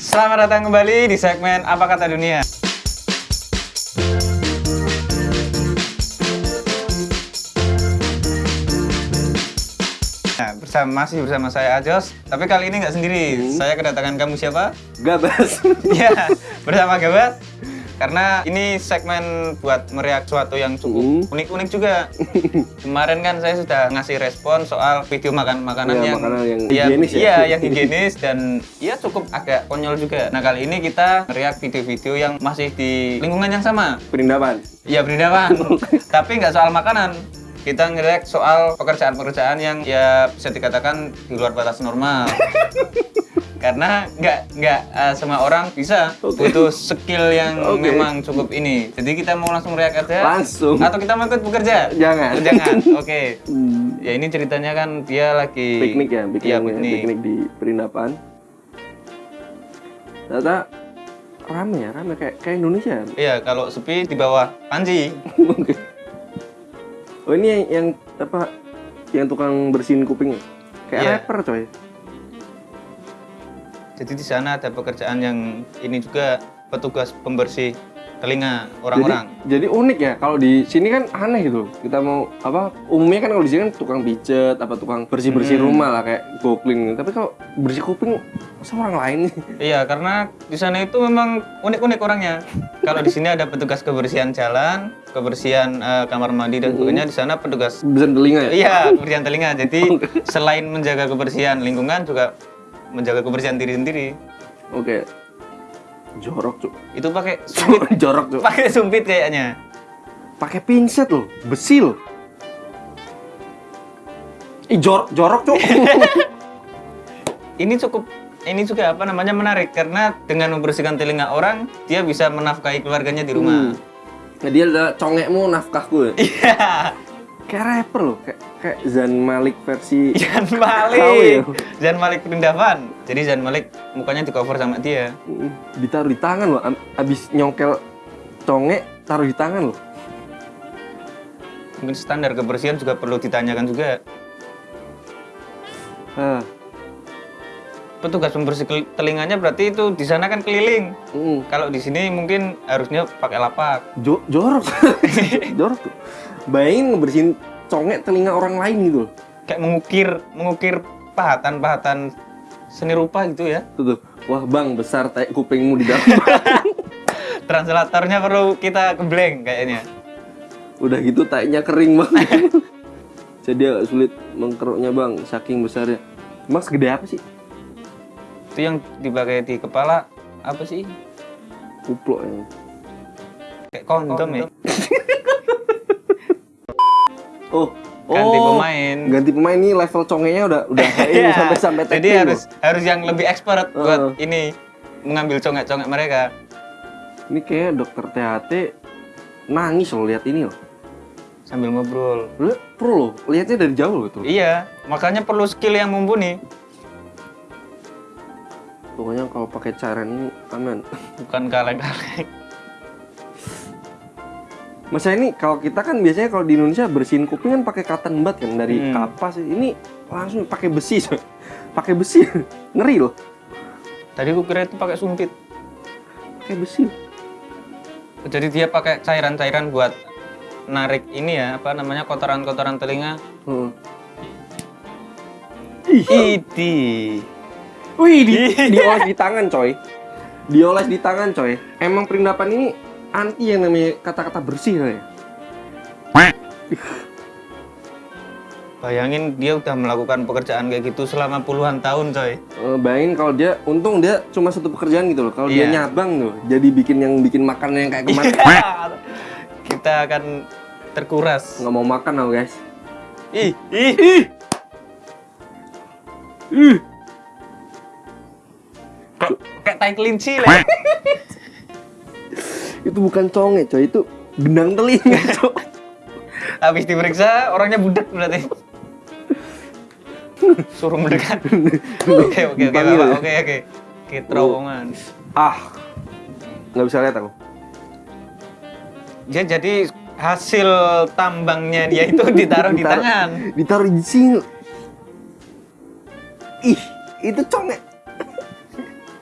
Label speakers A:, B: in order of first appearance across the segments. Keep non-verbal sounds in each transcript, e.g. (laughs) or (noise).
A: Selamat datang kembali di segmen Apa Kata Dunia. Nah, bersama masih bersama saya Ajos, tapi kali ini nggak sendiri. Saya kedatangan kamu siapa?
B: Gabas. (laughs)
A: Ya, bersama Gabas. Karena ini segmen buat meriak suatu yang cukup
B: Hmm.
A: unik-unik juga. (laughs) Kemarin kan saya sudah ngasih respon soal video makan makanan
B: Ya,
A: yang
B: makanan yang
A: Iya,
B: higienis ya.
A: Iya, yang (laughs) higienis dan ya cukup agak konyol juga. Nah, kali ini kita meriak video-video yang masih di lingkungan yang sama.
B: Perindapan.
A: Iya, berindapan. (laughs) Tapi nggak soal makanan. Kita ngerek soal pekerjaan-pekerjaan yang ya bisa dikatakan di luar batas normal. Karena nggak nggak eh, semua orang bisa
B: Oke.
A: butuh skill yang
B: Oke.
A: memang cukup ini. Jadi kita mau langsung meriak aja.
B: Langsung.
A: Atau kita mau ikut bekerja?
B: Jangan.
A: Oh, jangan. (laughs) Oke.
B: Hmm.
A: Ya ini ceritanya kan dia lagi
B: Piknik ya, piknik,
A: Iya,
B: ya,
A: piknik.
B: piknik di perindapan. Ternyata rame ya, rame kayak kayak Indonesia.
A: Iya, kalau sepi di bawah Panji.
B: Oh ini yang, yang apa? Yang tukang bersihin kuping. Kayak
A: Iya.
B: rapper coy.
A: Jadi di sana ada pekerjaan yang ini juga petugas pembersih telinga orang-orang.
B: Jadi, jadi unik ya. Kalau di sini kan aneh gitu. Kita mau apa? Umumnya kan kalau di sini kan tukang pijet, apa tukang bersih bersih
A: Hmm.
B: rumah lah kayak gokling. Tapi kalau bersih kuping, masa orang lain nih? (laughs)
A: Iya, karena di sana itu memang unik-unik orangnya. Kalau di sini ada petugas kebersihan jalan, kebersihan eh, kamar mandi dan sebagainya. Di sana petugas
B: Bisa telinga ya?
A: Iya, kebersihan telinga. Jadi (laughs) selain menjaga kebersihan lingkungan juga menjaga kebersihan diri sendiri.
B: Oke. Jorok cuk.
A: Itu pakai sumpit, (laughs)
B: Jorok cuk.
A: pakai sumpit kayaknya.
B: Pakai pinset loh, besi loh. Ih jor jorok cuk. (laughs)
A: ini cukup ini juga apa namanya menarik karena dengan membersihkan telinga orang dia bisa menafkahi keluarganya di rumah.
B: Nah, dia congekmu nafkahku ya. (laughs)
A: Iya,
B: Kayak rapper loh, kayak kayak Zan Malik versi (laughs) Tahu
A: Malik,
B: ya?
A: Jan Malik Perindavan. Jadi Jan Malik mukanya di cover sama dia.
B: Ditaruh di tangan loh. Abis nyongkel congek taruh di tangan loh.
A: Mungkin standar kebersihan juga perlu ditanyakan juga.
B: Ah,
A: Petugas pembersih telinganya berarti itu di sana kan keliling.
B: mm.
A: Kalau di sini mungkin harusnya pakai lapak.
B: Jo- jorok, (laughs) jorok. Bayangin ngebersihin congek telinga orang lain gitu.
A: Kayak mengukir mengukir pahatan-pahatan seni rupa gitu ya.
B: Tuh, tuh. Wah bang, besar tai kupingmu di dalam. (laughs)
A: Translatornya perlu kita kebleng kayaknya.
B: Udah gitu tainya kering banget. (laughs) Jadi agak sulit mengkeruknya bang, saking besarnya. Mas gede apa sih?
A: Itu yang dipakai di kepala apa sih?
B: Kuplok ya.
A: Kayak kondom ya. (laughs)
B: Oh,
A: Ganti
B: oh,
A: pemain.
B: Ganti pemain ini level congenya udah udah (laughs) kayak ini
A: Iya.
B: sampai sampai
A: Jadi harus harus yang lebih expert buat
B: Heeh.
A: ini mengambil congek-congek mereka.
B: loh. Ini kayak dokter THT nangis loh lihat ini loh.
A: sambil ngobrol.
B: Lu loh, lihatnya dari jauh loh tuh.
A: Iya, makanya perlu skill yang mumpuni.
B: Pokoknya kalau pakai cairan ini aman. (laughs)
A: Bukan kaleng-kaleng.
B: Masa ini kalau kita kan biasanya kalau di Indonesia bersihin kuping kan pakai cotton bud kan dari
A: Hmm.
B: kapas. Ini langsung pakai besi, coy. (laughs) pakai besi, (laughs) ngeri loh.
A: Tadi aku kira itu pakai sumpit.
B: Pakai besi.
A: Jadi dia pakai cairan-cairan buat narik ini ya, apa namanya kotoran-kotoran telinga.
B: Ih,
A: Idi.
B: Wih, di, dioles di tangan, coy. Dioles di tangan, coy. Emang perindapan ini anti yang namanya kata-kata bersih, coy.
A: Bayangin dia udah melakukan pekerjaan kayak gitu selama puluhan tahun, coy.
B: Eh, bayangin kalau dia, untung dia cuma satu pekerjaan gitu loh. Kalau dia
A: Iya.
B: nyabang tuh, jadi bikin yang bikin makanan yang kayak kemarin.
A: Kita akan terkuras.
B: Nggak mau makan aku guys.
A: Ih, ih.
B: Ih, ih.
A: Tai kelinci lah. (laughs)
B: Itu bukan conge, coy. Itu benang telinga, (laughs) coy.
A: Habis diperiksa orangnya budak berarti. Suruh mendekat. (laughs) Oke, oke, oke,
B: ya?
A: oke, oke. Oke, terowongan.
B: ah, nggak bisa lihat aku.
A: Ya jadi hasil tambangnya dia itu ditaruh di
B: Ditaruh-
A: tangan.
B: Ditaruh di sini. Ih, itu conge.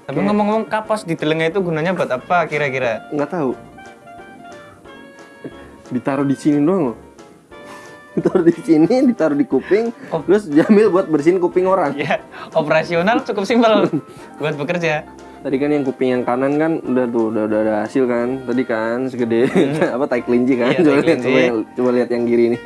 A: Tapi ngomong-ngomong kapas di telinga itu gunanya buat apa kira-kira?
B: nggak tahu. Ditaruh di sini doang loh. (laughs) Ditaruh di sini, ditaruh di kuping,
A: Oh.
B: terus diambil buat bersihin kuping orang.
A: Ya, operasional cukup simpel (laughs) buat bekerja.
B: Tadi kan yang kuping yang kanan kan udah tuh udah udah ada hasil kan. Tadi kan segede (laughs) apa tai kelinci kan.
A: Iya,
B: coba lihat coba, coba lihat yang kiri ini.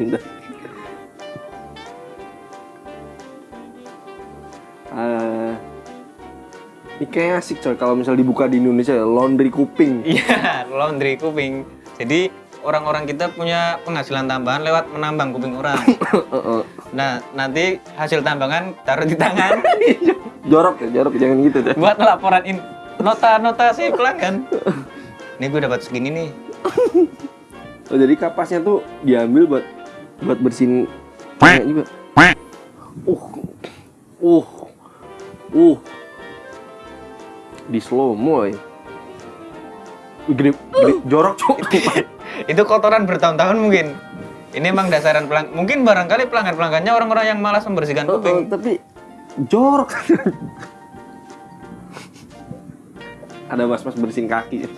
B: Ini kayak asik coy kalau misal dibuka di Indonesia ya, laundry kuping. (laughs)
A: Iya, laundry kuping. Jadi orang-orang kita punya penghasilan tambahan lewat menambang kuping orang. (laughs)
B: Heeh.
A: Nah, nanti hasil tambangan taruh di tangan (laughs)
B: jorok ya, jorok jangan gitu deh.
A: buat laporan in nota-nota si pelanggan. Ini gue dapat segini nih.
B: Oh, jadi kapasnya tuh diambil buat buat bersihin juga. Uh. Uh. Uh. Di slow mo. Wih, Gede, gede, jorok cok. (laughs)
A: Itu kotoran bertahun-tahun mungkin. Ini emang dasaran pelang mungkin barangkali pelanggan-pelanggannya orang-orang yang malas membersihkan
B: Oh, oh,
A: kuping.
B: tapi jorok. Ada mas-mas bersihin kaki.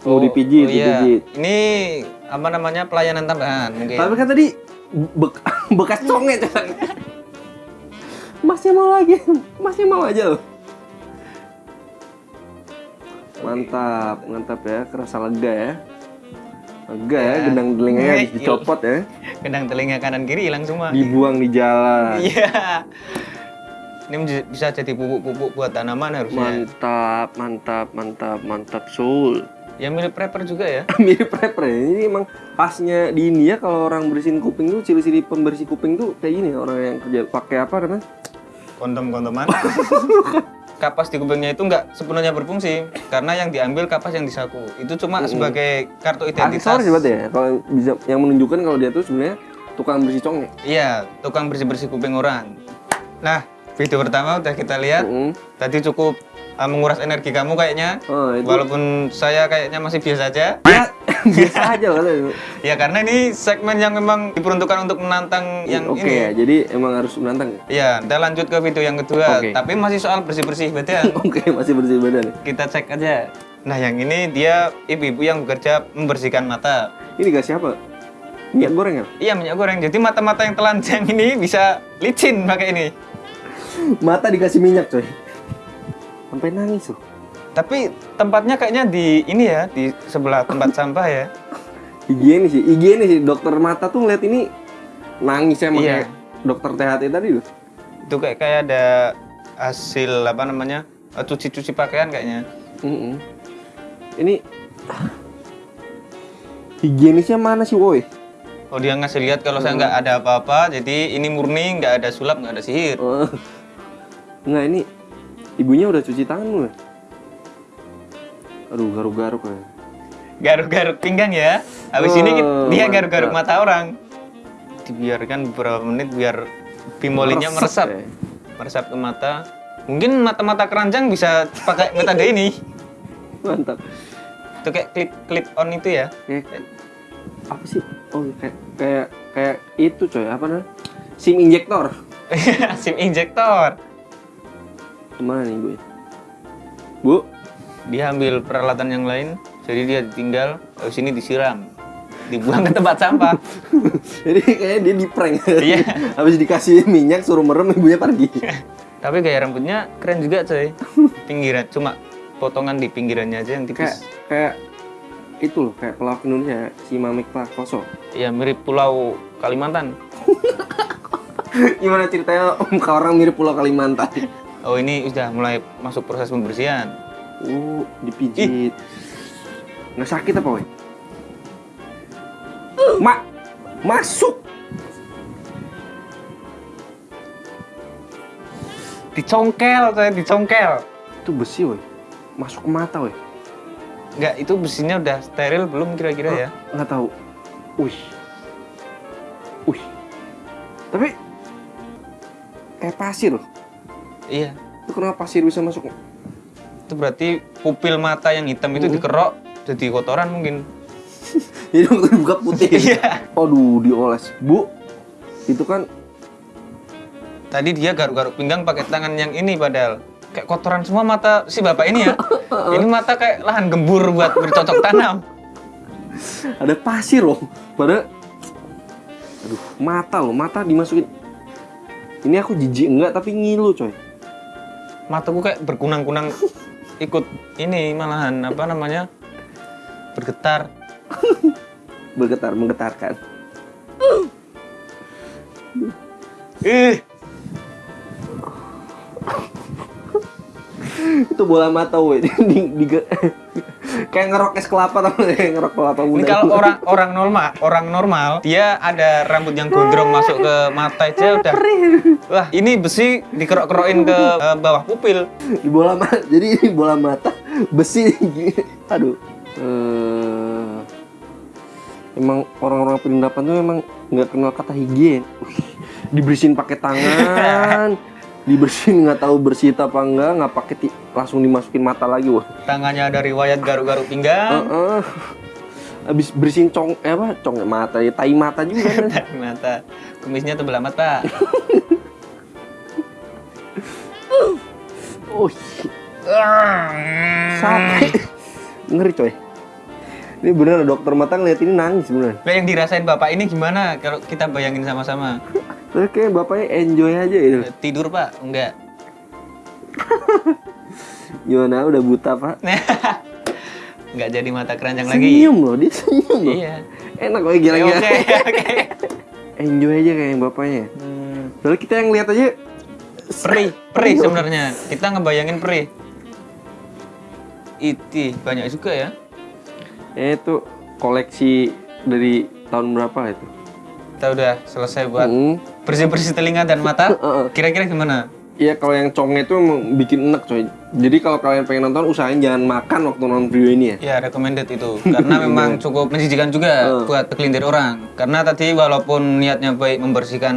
B: Mau dipijit,
A: oh iya.
B: dipijit.
A: Ini apa namanya pelayanan tambahan mungkin.
B: Tapi kan tadi bek- (laughs) bekas conge. Masih mau lagi, masih mau aja loh. Mantap, mantap ya, kerasa lega ya. Lega ya,
A: Ya.
B: gendang telinganya habis (laughs) dicopot ya.
A: Kedang telinga kanan kiri hilang semua.
B: Dibuang di jalan.
A: Iya. Ini bisa jadi pupuk-pupuk buat tanaman harusnya.
B: Mantap, mantap, mantap, mantap, Soul.
A: Ya mirip prepper juga ya. (laughs)
B: Mirip rapper ya. Ini emang pasnya di India kalau orang bersihin kuping tuh ciri-ciri pembersih kuping tuh kayak gini orang yang kerja pakai apa namanya?
A: Kondom-kondoman. (laughs) kapas di kupingnya itu nggak sepenuhnya berfungsi karena yang diambil kapas yang disaku itu cuma sebagai kartu identitas.
B: Aksesoris berarti ya. Kalau bisa yang menunjukkan kalau dia tuh sebenarnya tukang bersih conge.
A: Iya, tukang bersih-bersih kuping orang. Nah, video pertama udah kita lihat.
B: Mm.
A: Tadi cukup uh, menguras energi kamu kayaknya.
B: Oh, itu.
A: Walaupun saya kayaknya masih biasa aja.
B: Ya, (laughs) biasa aja lah katanya.
A: Ya karena ini segmen yang memang diperuntukkan untuk menantang yang
B: Oke
A: ini.
B: ya, jadi emang harus menantang ya?
A: Iya, kita lanjut ke video yang kedua.
B: Oke.
A: Tapi masih soal bersih-bersih beda. (laughs)
B: Oke, masih bersih badan.
A: kita cek aja. Nah, yang ini dia ibu-ibu yang bekerja membersihkan mata.
B: Ini dikasih apa? Minyak goreng ya?
A: Iya, minyak goreng. Jadi mata-mata yang telanjang ini bisa licin pakai ini.
B: Mata dikasih minyak coy. Sampai nangis loh.
A: Tapi tempatnya kayaknya di ini ya, di sebelah tempat (laughs) sampah ya.
B: Higienis sih, higienis sih. Dokter mata tuh ngeliat ini nangis emang
A: Iya.
B: kayak dokter THT tadi loh.
A: Itu kayak kayak ada hasil apa namanya? eh, cuci-cuci pakaian kayaknya.
B: Mm-mm. Ini (sighs) higienisnya mana sih woi?
A: Oh dia ngasih lihat kalau saya nggak ada apa-apa, jadi ini murni, nggak ada sulap, nggak ada sihir.
B: Oh. Enggak ini ibunya udah cuci tangan belum? Aduh garuk-garuk ya.
A: Garuk-garuk pinggang ya. Habis ini kita-
B: Oh,
A: dia garuk-garuk mata orang. Dibiarkan beberapa menit biar bimolinya meresap.
B: ya.
A: Meresap ke mata. Mungkin mata-mata keranjang bisa pakai metode ini.
B: Mantap.
A: Itu kayak clip clip on itu ya.
B: Kayak apa sih? Oh kayak kayak kayak itu coy apa namanya? SIM injektor. (laughs)
A: SIM injektor.
B: Ke mana nih bu? Bu,
A: Dia ambil peralatan yang lain, jadi dia ditinggal, habis ini disiram. Dibuang ke tempat sampah. (laughs)
B: jadi kayaknya dia di prank.
A: Iya. (laughs)
B: Habis dikasih minyak suruh merem ibunya pergi. (laughs)
A: Tapi gaya rambutnya keren juga coy. Pinggiran, cuma potongan di pinggirannya aja yang
B: kayak
A: tipis.
B: kayak itu loh kayak pelawak Indonesia si Mamik Prakoso.
A: Ya mirip pulau Kalimantan.
B: Gimana ceritanya om ke orang mirip Pulau Kalimantan?
A: Oh ini sudah mulai masuk proses pembersihan.
B: Oh, dipijit. Nggak sakit apa, weh? Mak, masuk.
A: Dicongkel coy, dicongkel.
B: Itu besi, weh. Masuk ke mata, weh.
A: Enggak, itu besinya udah steril belum kira-kira ya?
B: Nggak tahu. Wih. Wih. Tapi kayak pasir.
A: Iya.
B: Itu kenapa pasir bisa masuk?
A: Itu berarti pupil mata yang hitam itu dikerok jadi kotoran mungkin.
B: Jadi waktu dibuka putih.
A: Iya.
B: Aduh, dioles. Bu, itu kan
A: Tadi dia garuk-garuk pinggang pakai tangan yang ini padahal. kayak kotoran semua mata si bapak ini ya. (laughs) ini mata kayak lahan gembur buat bercocok tanam. (laughs)
B: Ada pasir loh. Pada Aduh, mata loh, mata dimasukin. Ini aku jijik enggak tapi ngilu, coy.
A: Mataku kayak berkunang-kunang (laughs) ikut ini malahan apa namanya? bergetar. (laughs)
B: Bergetar, menggetarkan.
A: Ih,
B: Itu bola mata, (laughs) di, di, (laughs) kayak ngerok es kelapa tau ngerok kelapa
A: ini
B: muda.
A: kalau orang orang normal, orang normal dia ada rambut yang gondrong masuk ke mata aja udah. Wah, ini besi dikerok-kerokin ke (laughs) eh, bawah pupil.
B: di bola mata. Jadi ini bola mata besi. Aduh. Eh, emang orang-orang penindapan tuh emang nggak kenal kata higien. Dibersihin pakai tangan. (laughs) dibersihin nggak tahu bersih apa enggak, nggak pakai langsung dimasukin mata lagi, wah.
A: Tangannya ada riwayat garuk-garuk pinggang.
B: Heeh. Habis bersihin cong eh apa? Cong mata ya, tai mata juga kan. (laughs)
A: Dari mata. Kumisnya tebel amat, Pak. (laughs)
B: Oh, sampai ngeri coy. Ini bener dokter mata ngeliat ini nangis bener.
A: Nah, yang dirasain Bapak ini gimana kalau kita bayangin sama-sama?
B: Terus kayak bapaknya enjoy aja gitu.
A: Tidur, Pak? Enggak. (laughs)
B: Gimana udah buta pak? (laughs)
A: Enggak jadi mata keranjang lagi.
B: Senyum loh dia senyum loh.
A: Iya.
B: Enak kok
A: Oke,
B: gila-gila.
A: oke. (laughs)
B: Enjoy aja kayak bapaknya.
A: Hmm,
B: Lalu kita yang lihat aja
A: Perih, perih sebenarnya. Kita ngebayangin perih. Iti banyak juga ya.
B: Ya itu koleksi dari tahun berapa itu?
A: Kita udah selesai buat
B: Hmm.
A: bersih-bersih telinga dan mata. (laughs) Kira-kira gimana?
B: Iya kalau yang congnya itu bikin enak coy. Jadi kalau kalian pengen nonton usahain jangan makan waktu nonton video ini ya.
A: Ya recommended itu karena (laughs) memang cukup menjijikan juga
B: Hmm.
A: buat segelintir orang. Karena tadi walaupun niatnya baik membersihkan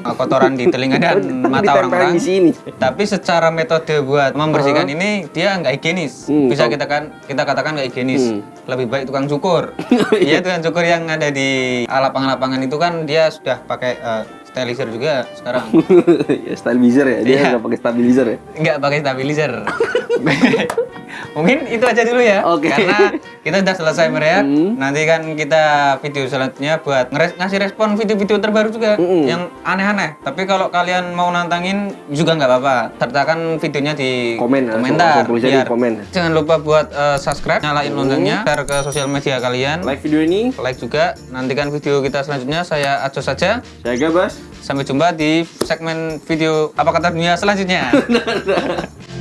A: uh, kotoran di telinga dan (laughs) mata orang-orang,
B: di sini.
A: tapi secara metode buat membersihkan ini dia nggak higienis.
B: Hmm,
A: Bisa kita kan kita katakan nggak higienis.
B: Hmm.
A: Lebih baik tukang cukur. (laughs) Iya tukang cukur yang ada di lapangan-lapangan itu kan dia sudah pakai uh, sterilizer juga sekarang. (laughs)
B: ya stabilizer ya. Dia
A: Iya.
B: nggak pakai stabilizer ya.
A: Nggak pakai stabilizer. (laughs) Mungkin itu aja dulu ya.
B: Oke.
A: Karena kita udah selesai mereak.
B: Hmm.
A: Nanti kan kita video selanjutnya buat ngeres- ngasih respon video-video terbaru juga
B: Mm-mm.
A: yang aneh-aneh. Tapi kalau kalian mau nantangin juga nggak apa-apa. Sertakan videonya di
B: Komen, ya,
A: komentar.
B: langsung tulis aja di komen.
A: Jangan lupa buat eh, subscribe, nyalain loncengnya, share ke sosial media kalian.
B: Like video ini,
A: Like juga. Nantikan video kita selanjutnya. Saya Aco saja.
B: saya Gabas.
A: Sampai jumpa di segmen video apa kata dunia selanjutnya. (laughs)